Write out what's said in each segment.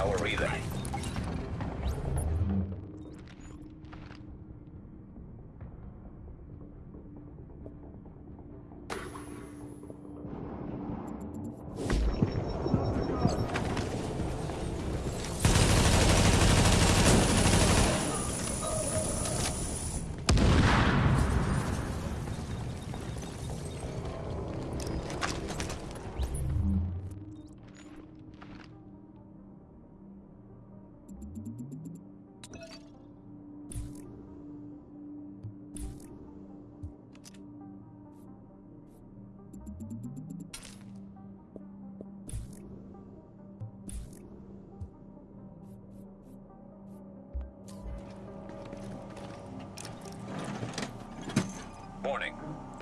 power relay.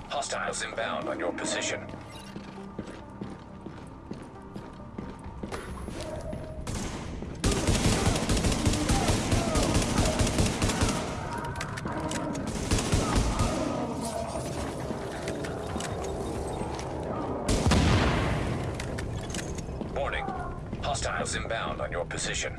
Hostiles inbound on your position. Warning. Hostiles inbound on your position.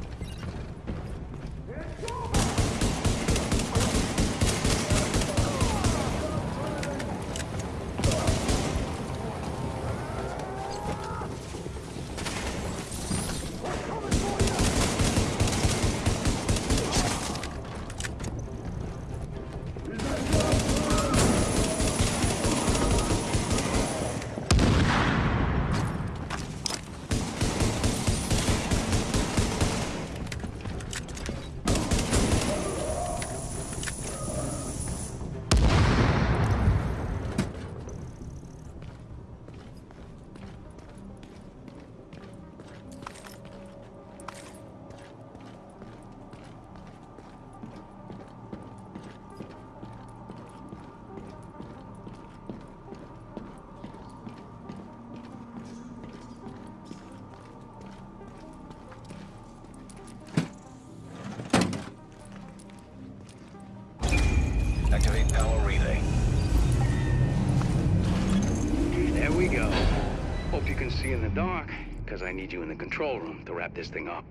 You in the dark, because I need you in the control room to wrap this thing up.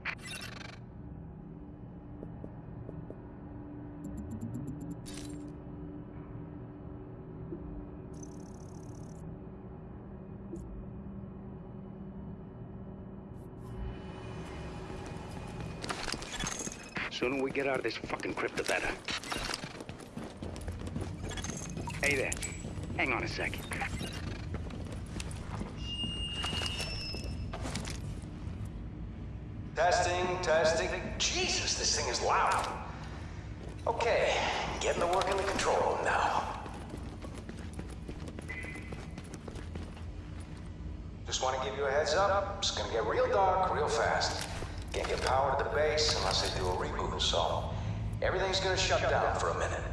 Sooner we get out of this fucking crypt, the better. Hey there. Hang on a second. Testing. Jesus, this thing is loud. Okay, getting to work in the control room now. Just want to give you a heads up. It's gonna get real dark real fast. Can't get power to the base unless they do a reboot, so everything's gonna shut down for a minute.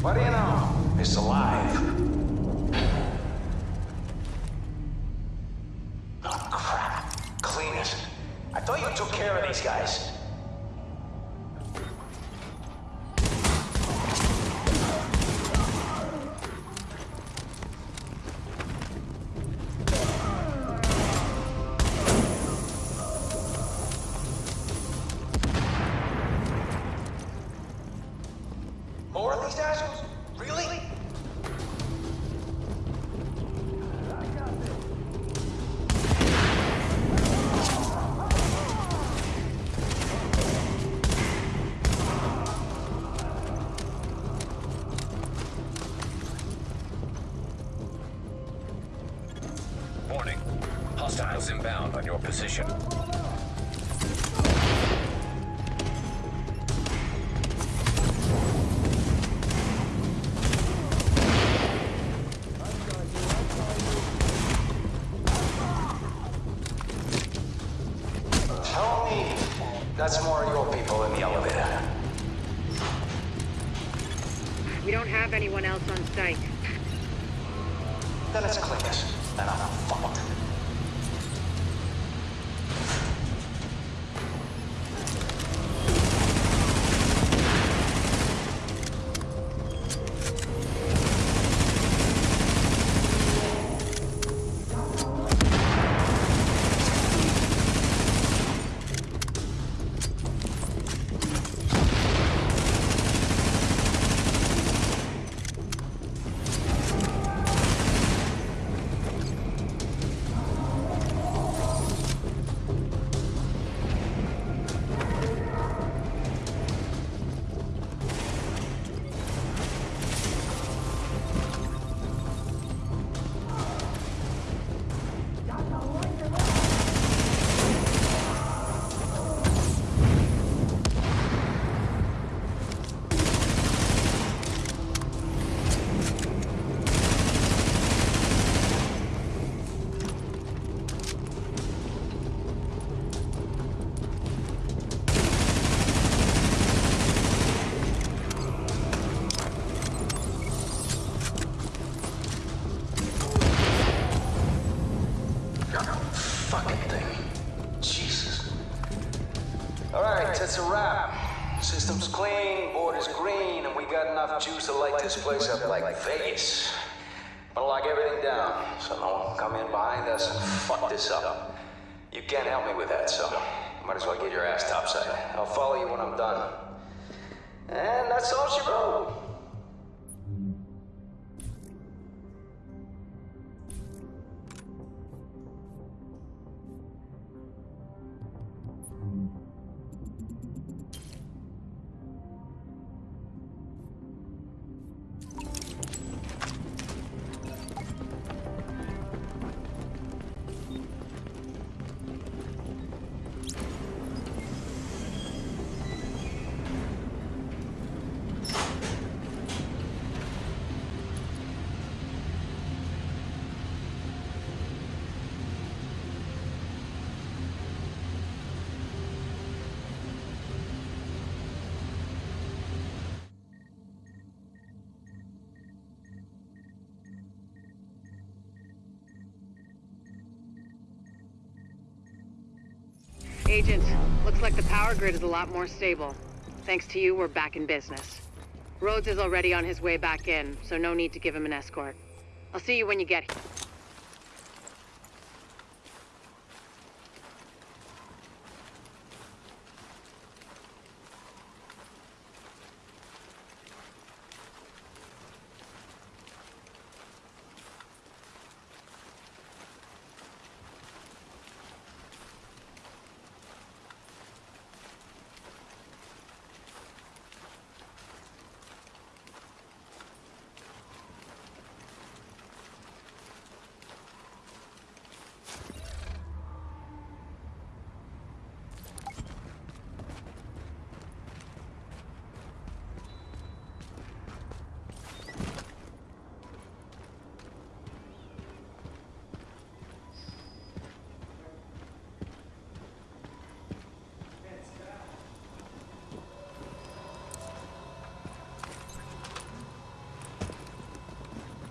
What do you know? It's alive. Oh, crap. Clean it. I thought you took care of these guys. Warning. Hostiles inbound on your position. Tell me that's more of your people in the elevator. We don't have anyone else on site. Then it's Cletus, and I'm fucked. Like Vegas. Gonna lock everything down, so no one come in behind us and fuck this up. You can't help me with that, so might as well get your ass topside. I'll follow you when I'm done. And that's all she wrote. Agent, looks like the power grid is a lot more stable. Thanks to you, we're back in business. Rhodes is already on his way back in, so no need to give him an escort. I'll see you when you get here.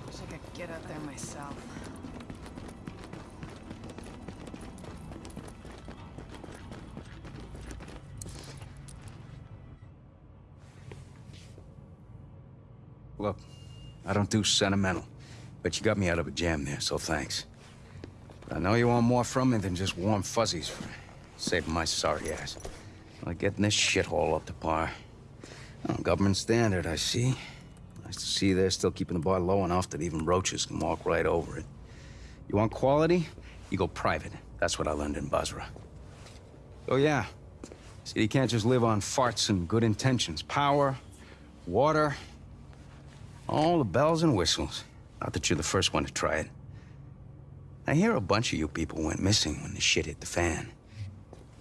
Wish I could get up there myself. Look, I don't do sentimental, but you got me out of a jam there, so thanks. I know you want more from me than just warm fuzzies for saving my sorry ass. Like getting this shithole up to par. Oh, government standard, I see. Nice to see they're still keeping the bar low enough that even roaches can walk right over it. You want quality? You go private. That's what I learned in Basra. Oh, yeah. City can't just live on farts and good intentions. Power, water, all the bells and whistles. Not that you're the first one to try it. I hear a bunch of you people went missing when the shit hit the fan.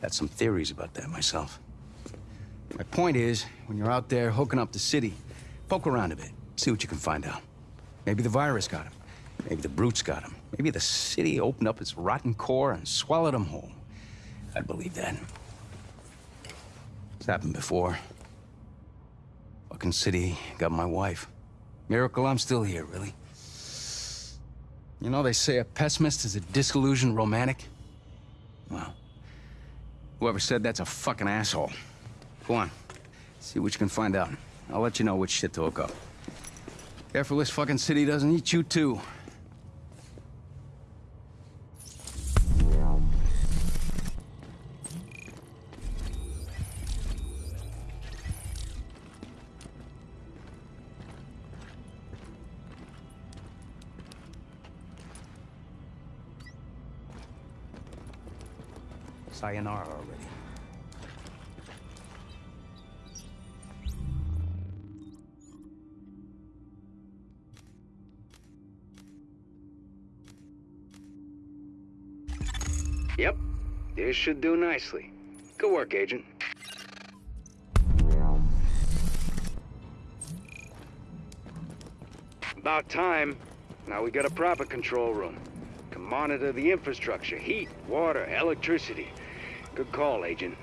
Got some theories about that myself. My point is, when you're out there hooking up the city, poke around a bit, see what you can find out. Maybe the virus got him. Maybe the brutes got him. Maybe the city opened up its rotten core and swallowed him whole. I'd believe that. It's happened before. Fucking city got my wife. Miracle I'm still here, really. You know, they say a pessimist is a disillusioned romantic. Well, whoever said that's a fucking asshole. Go on. See what you can find out. I'll let you know which shit to hook up. Careful this fucking city doesn't eat you too. Sayonara Yep, this should do nicely. Good work, Agent. About time. Now we got a proper control room. Can monitor the infrastructure, heat, water, electricity. Good call, Agent.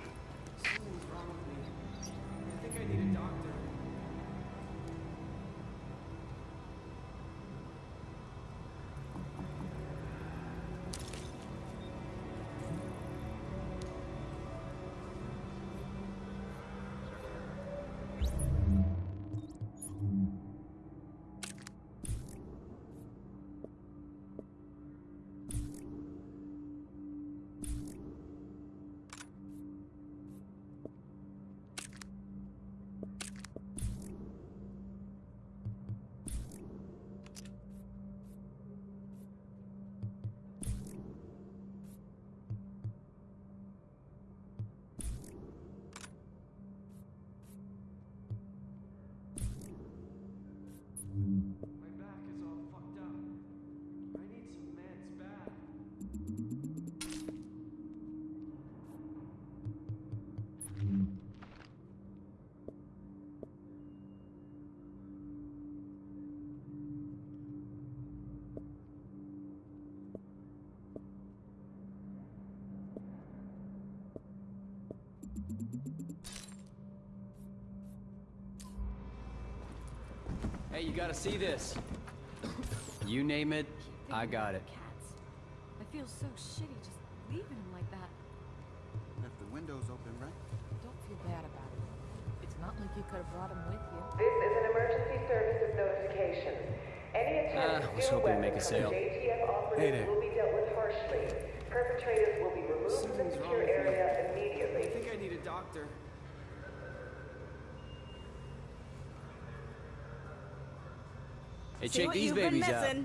Hey, you gotta see this. You name it, I got it. Cats. I feel so shitty just leaving him like that. Left the windows open, right? Don't feel bad about it. It's not like you could have brought him with you. This is an emergency services notification. Any attempt Ah, to was steal hoping to make a from sale. JTF operative Hey there. will be dealt with harshly. Perpetrators will be removed from the Something's wrong secure with me. area I think I need a doctor. Hey, check these babies out.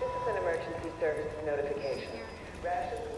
This is an emergency services notification. Rations will